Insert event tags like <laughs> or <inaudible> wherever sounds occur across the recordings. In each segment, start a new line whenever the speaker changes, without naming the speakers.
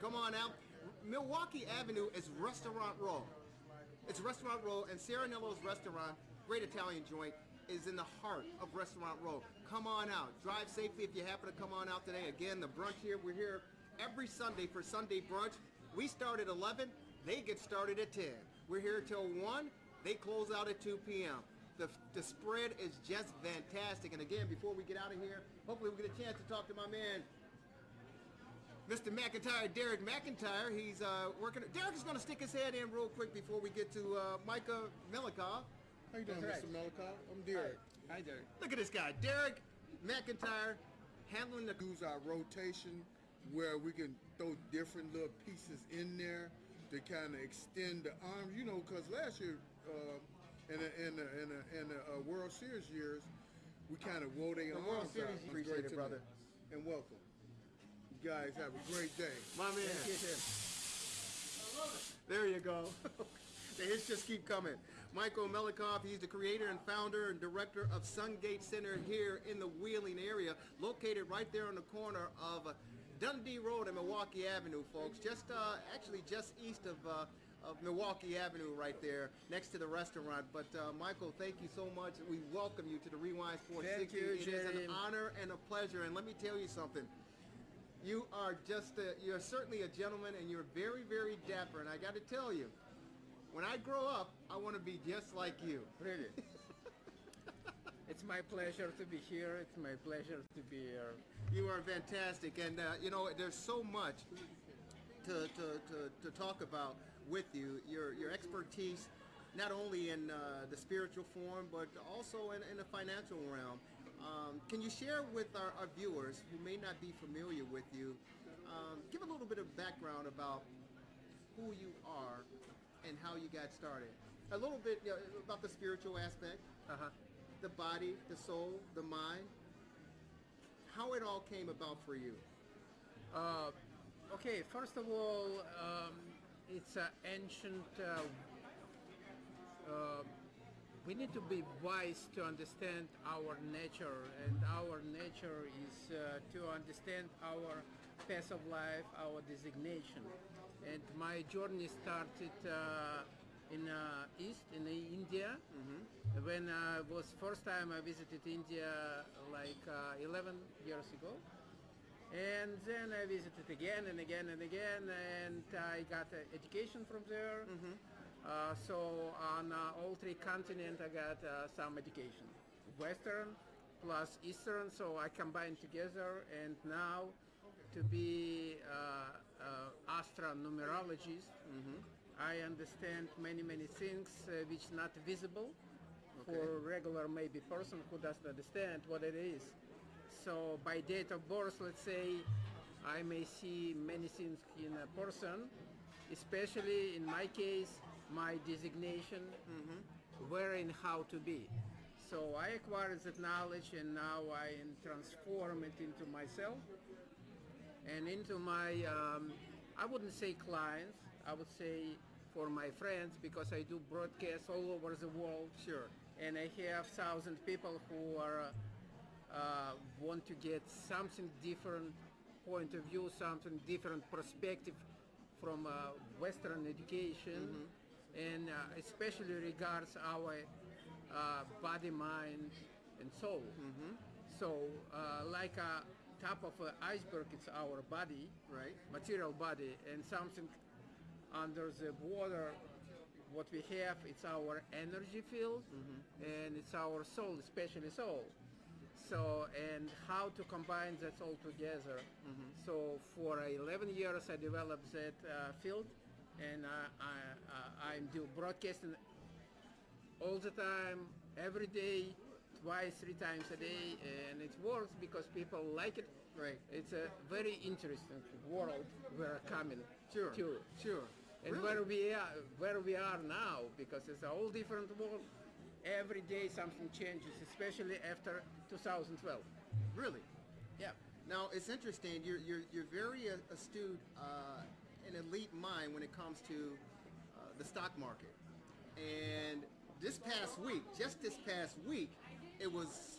Come on out. Milwaukee Avenue is Restaurant Row. It's Restaurant Row, and Serenello's Restaurant, great Italian joint, is in the heart of Restaurant Row. Come on out. Drive safely if you happen to come on out today. Again, the brunch here, we're here every Sunday for Sunday brunch. We start at 11, they get started at 10. We're here till 1, they close out at 2 p.m. The, the spread is just fantastic. And again, before we get out of here, hopefully we get a chance to talk to my man, Mr. McIntyre, Derek McIntyre. He's uh, working. Derek is going to stick his head in real quick before we get to uh, Micah Melikov.
How you doing,
That's
Mr.
right.
Melikov? I'm Derek.
Hi Derek.
Look at this guy, Derek McIntyre, handling the.
Use our rotation where we can throw different little pieces in there to kind of extend the arm. You know, because last year uh, in the in the in the, in the uh, World Series years, we kind of wore their
The
arms
World. Series,
It
appreciate it, brother.
And welcome. Guys have a great day.
My man. There you go. <laughs> the hits just keep coming. Michael Melikoff, he's the creator and founder and director of Sungate Center here in the Wheeling area, located right there on the corner of Dundee Road and Milwaukee Avenue, folks. Just uh, actually just east of uh, of Milwaukee Avenue right there next to the restaurant. But uh, Michael, thank you so much. We welcome you to the Rewind Sports
Thank
60.
you,
It is an honor and a pleasure. And let me tell you something. You are just a, you're certainly a gentleman and you're very, very dapper. And I got to tell you, when I grow up, I want to be just like you.
Really? <laughs> it's my pleasure to be here. It's my pleasure to be here.
You are fantastic. And, uh, you know, there's so much to, to, to, to talk about with you. Your, your expertise, not only in uh, the spiritual form, but also in, in the financial realm. Um, can you share with our, our viewers who may not be familiar with you, um, give a little bit of background about who you are and how you got started? A little bit you know, about the spiritual aspect,
Uh-huh.
the body, the soul, the mind, how it all came about for you.
Okay, first of all, um, it's an ancient. Uh, uh, we need to be wise to understand our nature, and our nature is uh, to understand our path of life, our designation. And my journey started uh, in uh, East, in India, when I was first time I visited India like uh, 11 years ago. And then I visited again and again and again, and I got uh, education from there. Uh, so on uh, all three continents, I got uh, some education, Western plus Eastern. So I combined together, and now to be uh, uh, astronumerologist, I understand many many things uh, which not visible for regular maybe person who doesn't understand what it is. So by date of birth, let's say, I may see many things in a person, especially in my case, my designation, where and how to be. So I acquired that knowledge and now I transform it into myself and into my, um, I wouldn't say clients, I would say for my friends because I do broadcasts all over the world.
Sure.
And I have thousand people who are uh, uh, want to get something different point of view, something different perspective from uh, Western education, and uh, especially regards our uh, body, mind, and soul. So, uh, like a top of an iceberg, it's our body,
Right.
material body, and something under the water. What we have, it's our energy field, and it's our soul, especially soul. So, and how to combine that all together. So, for 11 years, I developed that uh, field, and I, I, I, I'm do broadcasting all the time, every day, twice, three times a day, and it works because people like it.
Right.
It's a very interesting world we're coming
Sure.
to.
Sure.
And
Really?
where we are, where we are now, because it's a whole different world. Every day something changes, especially after 2012.
Really?
Yeah.
Now it's interesting. You're you're you're very uh, astute, uh, an elite mind when it comes to uh, the stock market. And this past week, just this past week, it was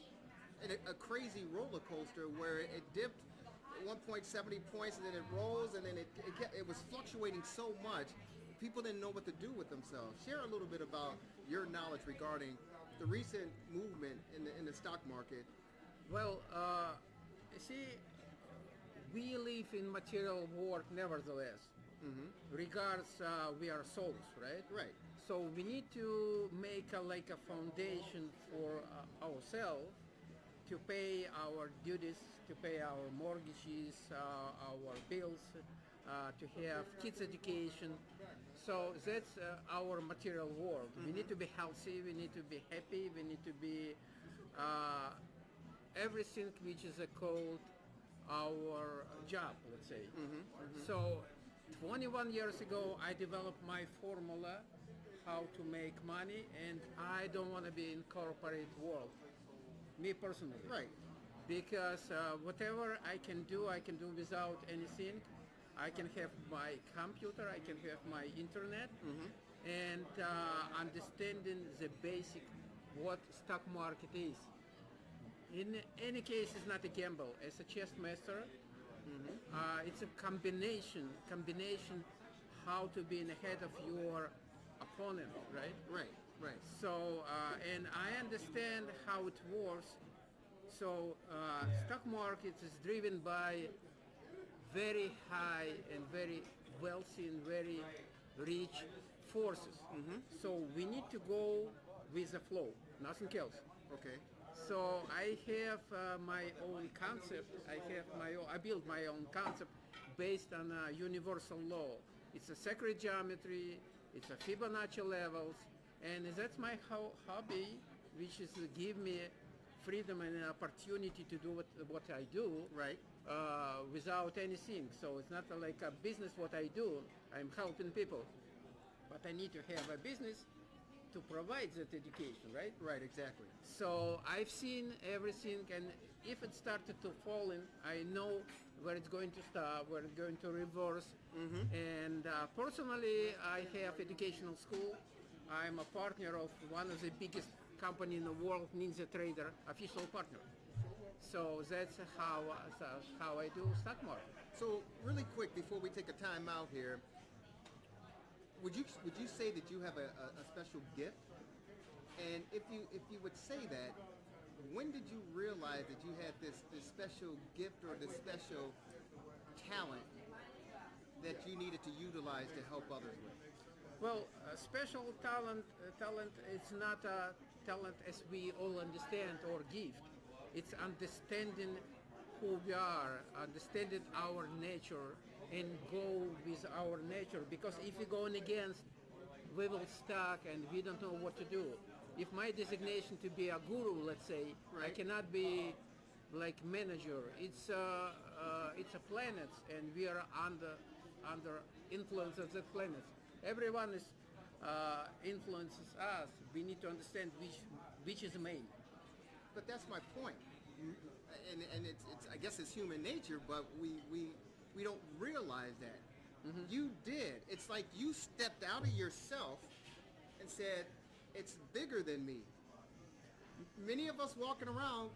a, a crazy roller coaster where it dipped one point 70 points and then it rose and then it it, kept, it was fluctuating so much. People didn't know what to do with themselves. Share a little bit about your knowledge regarding the recent movement in the in the stock market.
Well, uh, you see, we live in material world nevertheless. Regards, uh, we are souls, right?
Right.
So we need to make a, like a foundation for uh, ourselves to pay our duties, to pay our mortgages, uh, our bills, uh, to have kids' education. So that's uh, our material world. We need to be healthy. We need to be happy. We need to be uh, everything which is called our job, let's say. So 21 years ago, I developed my formula how to make money, and I don't want to be in corporate world. Me personally,
Right.
Because uh, whatever I can do, I can do without anything. I can have my computer, I can have my internet, and uh, understanding the basic what stock market is. In any case, it's not a gamble. As a chess master, uh, it's a combination, combination how to be in ahead of your opponent, right?
Right. Right.
So, uh, and I understand how it works. So, uh, stock market is driven by very high and very wealthy and very rich forces. So we need to go with the flow, nothing else.
Okay.
So I have uh, my own concept. I have my own, I built my own concept based on uh, universal law. It's a sacred geometry. It's a Fibonacci levels, and that's my ho- hobby, which is to give me freedom and an opportunity to do what, what I do
Right.
Uh, without anything. So it's not like a business what I do. I'm helping people, but I need to have a business to provide that education, right?
Right. Exactly.
So I've seen everything, and if it started to fall in, I know where it's going to stop, where it's going to reverse. And uh, personally, I have educational school. I'm a partner of one of the biggest company in the world, NinjaTrader, official partner. So that's how uh, how I do stock market.
So really quick before we take a time out here, would you would you say that you have a, a, a special gift? And if you if you would say that, when did you realize that you had this this special gift or this special talent that you needed to utilize to help others with?
Well, uh, special talent, uh, talent is not a talent as we all understand or gift. It's understanding who we are, understanding our nature, and go with our nature. Because if we go in against, we will stuck and we don't know what to do. If my designation to be a guru, let's say, I cannot be like manager. It's a uh, it's a planet, and we are under under influence of that planet. Everyone is uh, influences us. We need to understand which which is the main.
But that's my point. And, and it's, it's I guess it's human nature, but we we, we don't realize that. You did. It's like you stepped out of yourself and said, "It's bigger than me." Many of us walking around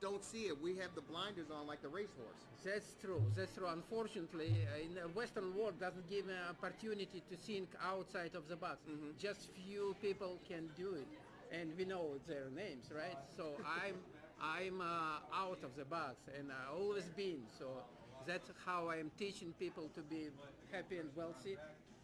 don't see it. We have the blinders on like the racehorse.
That's true. That's true. Unfortunately, uh, in the Western world doesn't give an opportunity to think outside of the box. Just few people can do it, and we know their names, right? So <laughs> I'm I'm uh, out of the box, and I always been. So that's how I'm teaching people to be happy and wealthy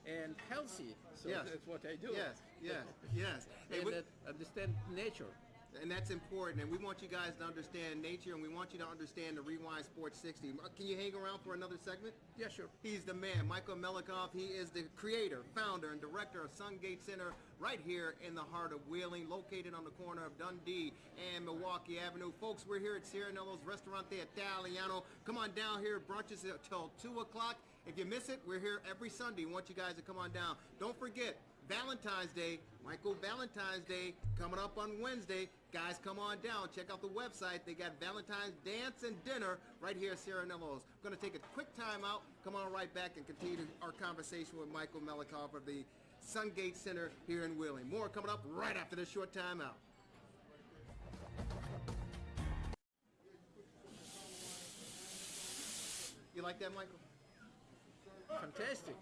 and healthy. So
Yes.
that's what I do.
Yes, yes, <laughs> yes. Hey,
and
we-
understand nature.
And that's important. And we want you guys to understand nature, and we want you to understand the Rewind Sports 60. Uh, Can you hang around for another segment?
Yeah, sure.
He's the man, Michael Melikoff. He is the creator, founder, and director of Sungate Center right here in the heart of Wheeling, located on the corner of Dundee and Milwaukee Avenue. Folks, we're here at Cirinello's Restaurante Italiano. Come on down here. Brunches until 2 o'clock. If you miss it, we're here every Sunday. want you guys to come on down. Don't forget, Valentine's Day, Michael Valentine's Day coming up on Wednesday. Guys, come on down. Check out the website. They got Valentine's dance and dinner right here at Sierra Nevados. I'm going to take a quick time out, come on right back and continue our conversation with Michael Melikoff of the Sungate Center here in Wheeling. More coming up right after this short timeout. You like that, Michael?
Fantastic.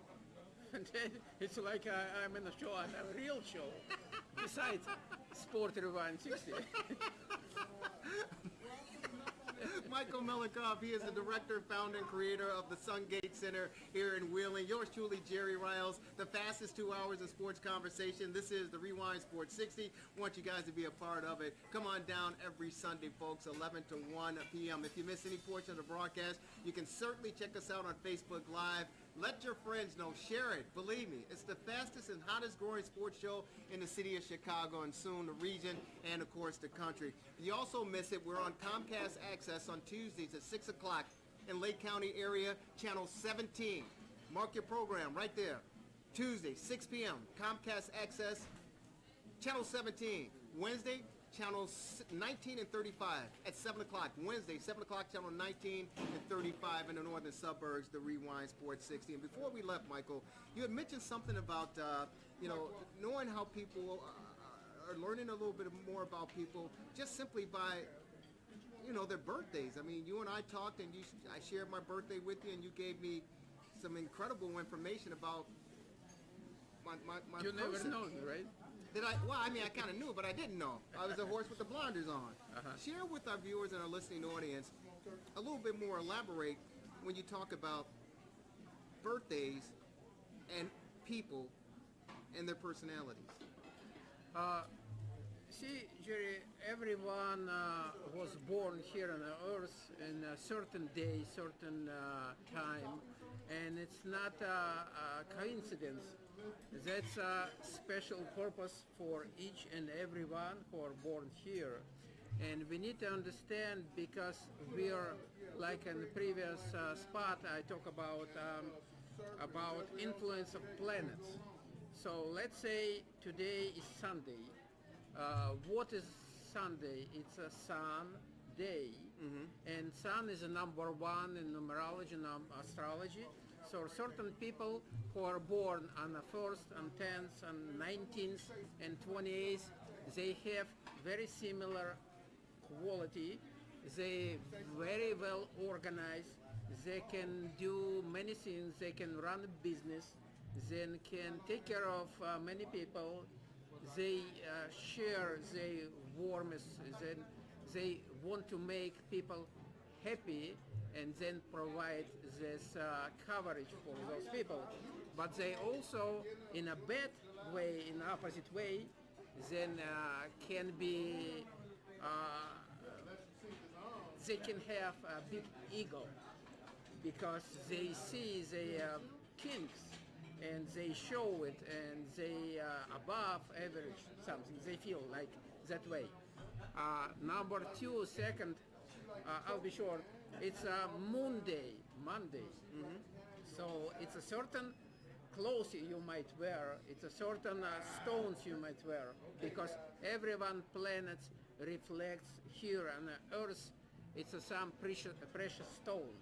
<laughs> It's like I, I'm in a show, I'm a real show. Besides Sport Rewind 60. <laughs>
Michael Melikoff, he is the director, founder, and creator of the Sungate Center here in Wheeling. Yours truly, Jerry Riles, the fastest two hours of sports conversation. This is the Rewind Sports 60. want you guys to be a part of it. Come on down every Sunday, folks, 11 to 1 p.m. If you miss any portion of the broadcast, you can certainly check us out on Facebook Live. Let your friends know. Share it. Believe me, it's the fastest and hottest growing sports show in the city of Chicago and soon the region and, of course, the country. If you also miss it, we're on Comcast Access on Tuesdays at 6 o'clock in Lake County area, channel 17. Mark your program right there. Tuesday, 6 p.m., Comcast Access, channel 17. Wednesday, channels 19 and 35 at 7 o'clock. Wednesday, 7 o'clock, channel 19 and 35 in the northern suburbs, the Rewind Sports 60. And before we left, Michael, you had mentioned something about, uh, you know, knowing how people uh, are learning a little bit more about people just simply by, you know, their birthdays. I mean, you and I talked and you, I shared my birthday with you and you gave me some incredible information about my, my, my
You never know, right?
Did I? Well, I mean, I kind of knew, but I didn't know. I was a horse with the blinders on.
Uh-huh.
Share with our viewers and our listening audience a little bit more. Elaborate when you talk about birthdays and people and their personalities.
Uh, see, Jerry, everyone uh, was born here on the earth in a certain day, certain uh, time, and it's not a, a coincidence. That's a special purpose for each and everyone who are born here. And we need to understand because we are, like in the previous uh, spot, I talk about um, about influence of planets. So let's say today is Sunday. Uh, what is Sunday? It's a sun day, and sun is a number one in numerology and astrology. So certain people who are born on the first and tenth and nineteenth and twenty-eighth, they have very similar quality. They very well organized. They can do many things. They can run a business. They can take care of uh, many people. They uh, share their warmth. Then they want to make people happy and then provide this uh, coverage for those people. But they also, in a bad way, in opposite way, then uh, can be uh, they can have a big ego because they see the uh, kinks and they show it and they uh, above average something. They feel like that way. Uh, number two second uh, i'll be short it's a moon day monday so it's a certain clothes you might wear. It's a certain uh, stones you might wear. Because everyone planet reflects here on earth it's a some precious precious stone.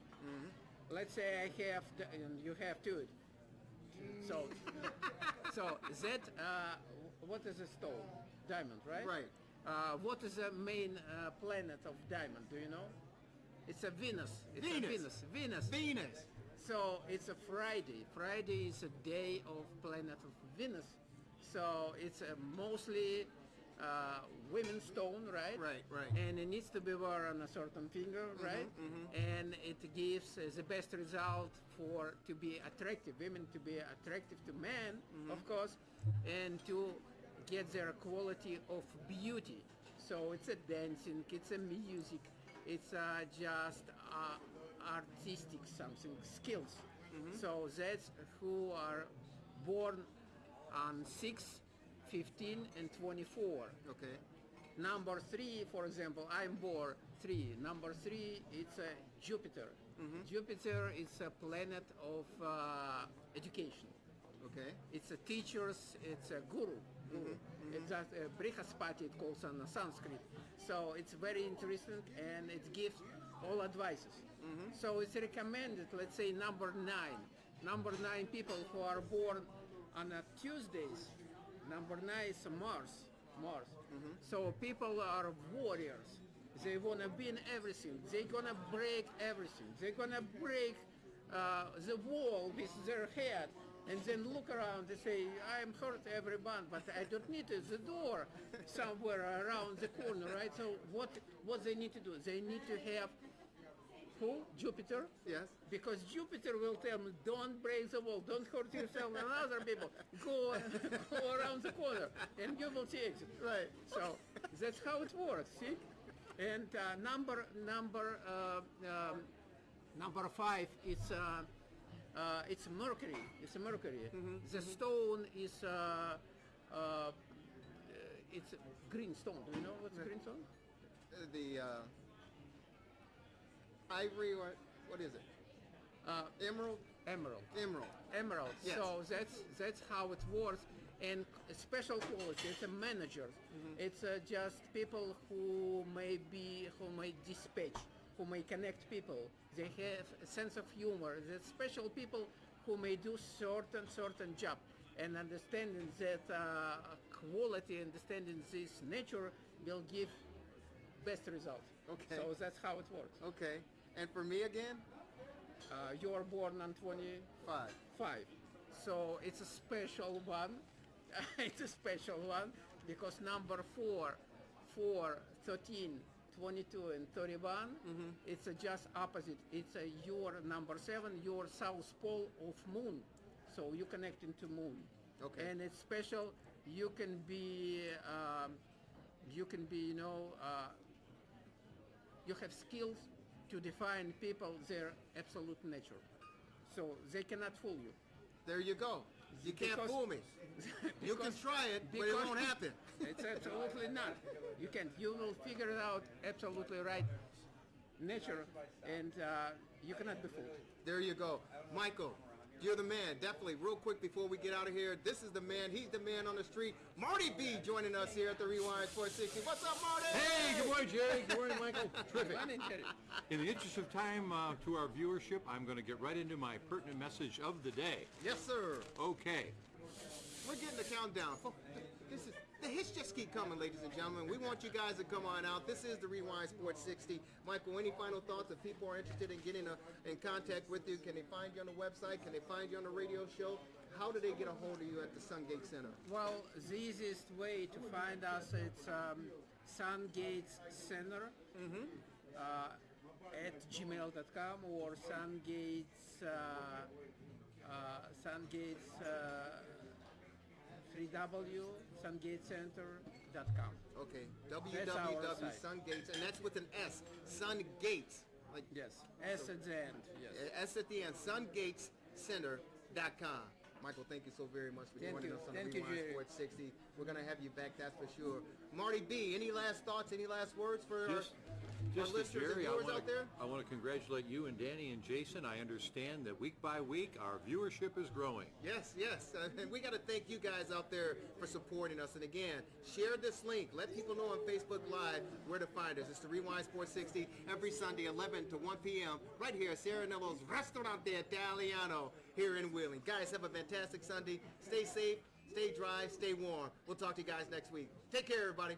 Let's say i have the, and you have too so <laughs> so that uh, what is a stone? Diamond right?
Right.
uh, what is the main uh, planet of diamond? Do you know it's a venus it's a
Venus.
venus venus
Venus.
so it's a Friday. Friday is a day of planet of Venus. So it's a mostly uh, women's stone, right?
Right, right.
And it needs to be worn on a certain finger, right? Mm -hmm. And it gives uh, the best result for to be attractive, women to be attractive to men, of course, and to get their quality of beauty. So it's a dancing, it's a music, it's uh, just uh, artistic something skills. So that's who are born on 6, 15 and 24.
Okay.
Number three, for example, I'm born three. Number three, it's a Jupiter. Jupiter is a planet of uh, education.
Okay.
It's a teachers, it's a guru. guru. It's a, uh, Brihaspati, it calls on Sanskrit. So it's very interesting and it gives all advices. So it's recommended, let's say number nine. Number nine people who are born on a Tuesdays. Number nine is Mars. Mars. So people are warriors. They wanna win everything. They're gonna break everything. They're gonna break uh, the wall with their head and then look around and say, I'm hurt everyone, but I don't need it. the door somewhere around the corner, right? So what what they need to do? They need to have who? Jupiter?
Yes.
Because Jupiter will tell me, don't break the wall, don't hurt yourself and other people. Go, go around the corner and you will see exit.
Right.
So that's how it works, see? And uh, number number uh, um, number five is uh, uh, it's Mercury. It's a Mercury. The stone is uh, uh, it's green stone. Do you know what's green stone?
Uh, The uh, ivory, or what is it?
Uh,
Emerald?
emerald.
Emerald.
Emerald.
Yes.
So that's that's how it works. And special quality. It's a manager.
Mm-hmm.
It's uh, just people who may be who may dispatch, who may connect people. They have a sense of humor. The special people who may do certain certain job and understanding that uh, quality, understanding this nature will give best result.
Okay.
So that's how it works.
Okay. And for me again?
Uh, you are born on 25.
Five.
five. So it's a special one. <laughs> it's a special one because number four, four, 13, 22, and 31, it's a just opposite. It's a your number seven, your south pole of moon. So you connect into moon.
Okay.
And it's special. You can be, um, you can be, you know, uh, you have skills to define people their absolute nature. So they cannot fool you.
There you go. You can't
Because-
fool me. <laughs> You can try it, but it won't happen. <laughs>
It's absolutely not. You can. You will figure it out absolutely right nature, and uh, you cannot be fooled.
There you go. Michael, you're the man. Definitely. Real quick before we get out of here, this is the man. He's the man on the street. Marty B joining us here at the Rewind 460. What's up, Marty?
Hey, good morning, Jerry. Good morning, <laughs> Michael. Terrific.
In
the interest of time uh, to our viewership, I'm going to get right into my pertinent message of the day.
Yes, sir.
Okay.
We're getting the countdown. This is the hits just keep coming, ladies and gentlemen. We want you guys to come on out. This is the Rewind Sports 60. Michael, any final thoughts? If people are interested in getting a, in contact with you, can they find you on the website? Can they find you on the radio show? How do they get a hold of you at the Sungate Center?
Well, the easiest way to find us it's um, Sungates Center uh, at gmail.com or Sungates uh, uh, Sungates uh, 3W
Okay,
That's our
www. and that's with an S. Sun Gates, like
Yes, S at the end. Yes.
S at the end. SunGatesCenter.com. Michael, thank you so very much for
Thank
joining
you.
us on
Thank
the
you,
Rewind
Jerry.
Sports 60. We're gonna have you back, that's for sure. Marty B, any last thoughts? Any last words for our,
Just,
our
just to
listeners
Jerry,
and
I
viewers
want
out there?
to I want to congratulate you and Danny and Jason. I understand that week by week our viewership is growing.
Yes, yes. <laughs> And we got to thank you guys out there for supporting us. And again, share this link. Let people know on Facebook Live where to find us. It's the Rewind Sports 60 every Sunday, 11 to 1 p.m. right here at Serenello's Restaurante Italiano here in Wheeling. Guys, have a fantastic Sunday. Stay safe, stay dry, stay warm. We'll talk to you guys next week. Take care, everybody.